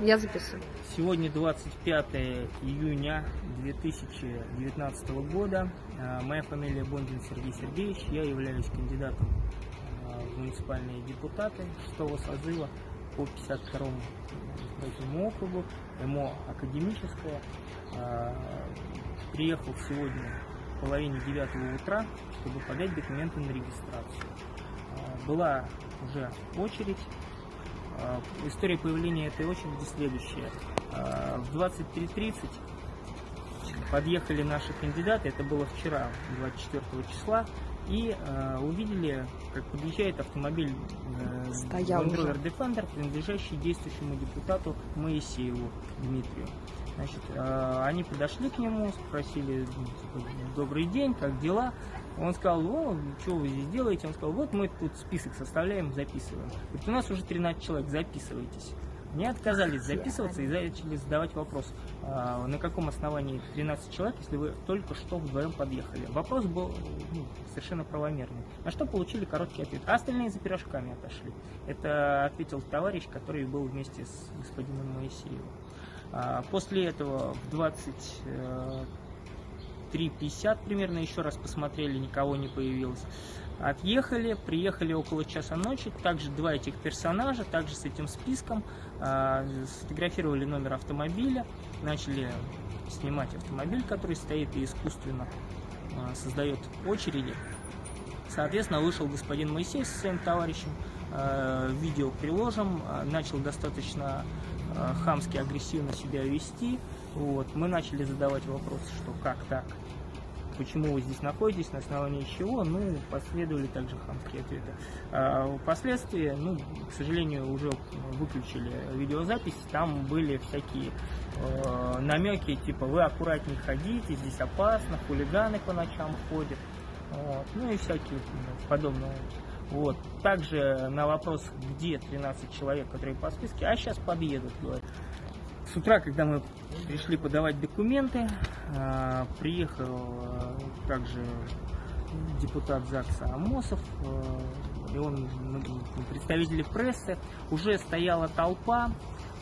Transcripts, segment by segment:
Я записываю. Сегодня 25 июня 2019 года. А, Моя фамилия Бондин Сергей Сергеевич. Я являюсь кандидатом а, в муниципальные депутаты 6 созыва по 52 избирательному округу, МО Академическое. А, Приехал сегодня в половине девятого утра, чтобы подать документы на регистрацию. Была уже очередь, История появления этой очереди следующая. А, В 23.30 подъехали наши кандидаты, это было вчера, 24 числа, и а, увидели, как подъезжает автомобиль э, Стоял. Rover Defender, принадлежащий действующему депутату Моисееву Дмитрию. Значит, а, они подошли к нему, спросили, ну, типа, добрый день, как дела? Он сказал, о, что вы здесь делаете? Он сказал, вот мы тут список составляем, записываем. Говорит, у нас уже 13 человек, записывайтесь. Они отказались записываться и начали задавать вопрос, а, на каком основании 13 человек, если вы только что вдвоем подъехали. Вопрос был ну, совершенно правомерный. На что получили короткий ответ. А остальные за пирожками отошли. Это ответил товарищ, который был вместе с господином Моисеевым. А, После этого в 20 э, 3.50 примерно еще раз посмотрели, никого не появилось. Отъехали, приехали около часа ночи, также два этих персонажа, также с этим списком, а, сфотографировали номер автомобиля, начали снимать автомобиль, который стоит и искусственно а, создает очереди. Соответственно, вышел господин Моисей со своим товарищем, э, видео приложим, начал достаточно хамски, агрессивно себя вести. Вот. Мы начали задавать вопросы, что как так, почему вы здесь находитесь, на основании чего, ну, последовали также хамские ответы. А впоследствии, ну, к сожалению, уже выключили видеозапись, там были всякие э, намеки, типа, вы аккуратнее ходите, здесь опасно, хулиганы по ночам ходят. Вот. Ну и всякие подобные. Вот. Также на вопрос, где 13 человек, которые по списке, а сейчас подъедут, говорят. С утра, когда мы пришли подавать документы, а, приехал а, также депутат ЗАГСа Амосов, а, и он, представители прессы, уже стояла толпа,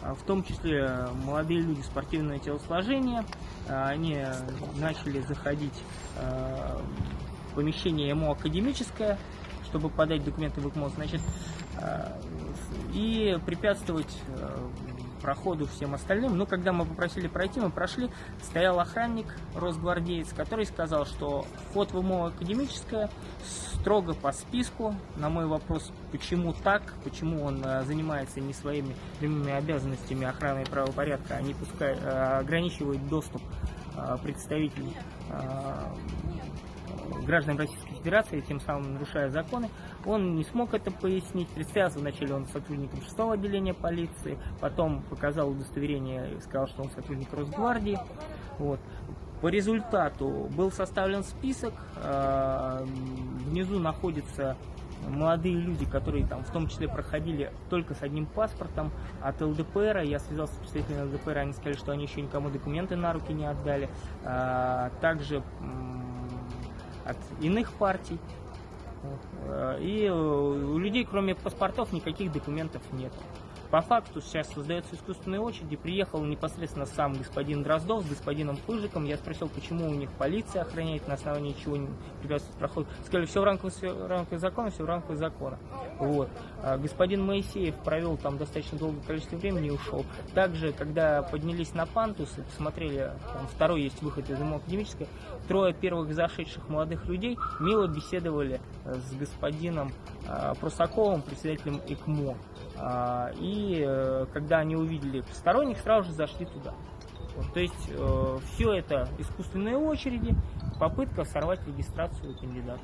а, в том числе молодые люди спортивного телосложения, А, они начали заходить а, в помещение ему академическое, чтобы подать документы в ИКМО, значит, и препятствовать проходу всем остальным. Но когда мы попросили пройти, мы прошли, стоял охранник, росгвардеец, который сказал, что вход в ИМО академическое строго по списку. На мой вопрос, почему так, почему он э, занимается не своими прямыми обязанностями охраны и правопорядка, а не пускай, э, ограничивает доступ э, представителей граждан Российской Федерации, тем самым нарушая законы. Он не смог это пояснить. Представился вначале он сотрудником 6 отделения полиции, потом показал удостоверение и сказал, что он сотрудник Росгвардии. Вот. По результату был составлен список. э, Внизу находятся молодые люди, которые там в том числе проходили только с одним паспортом от ЛДПР. Я связался с представителями ЛДПР, они сказали, что они еще никому документы на руки не отдали. А, Также от иных партий. Э, И э, у людей, кроме паспортов, никаких документов нет. По факту сейчас создается искусственная очередь, приехал непосредственно сам господин Дроздов с господином Пыжиком. Я спросил, почему у них полиция охраняет, на основании чего не препятствует проход. Сказали, все в рамках, все в рамках закона, все в рамках закона. Вот. А господин Моисеев провел там достаточно долгое количество времени и ушел. Также, когда поднялись на пантус и посмотрели, там второй есть выход из МО академической, трое первых зашедших молодых людей мило беседовали э, с господином э, Прусаковым, председателем ИКМО. А, И э, когда они увидели посторонних, сразу же зашли туда. Вот, то есть все это искусственные очереди, попытка сорвать регистрацию кандидатов.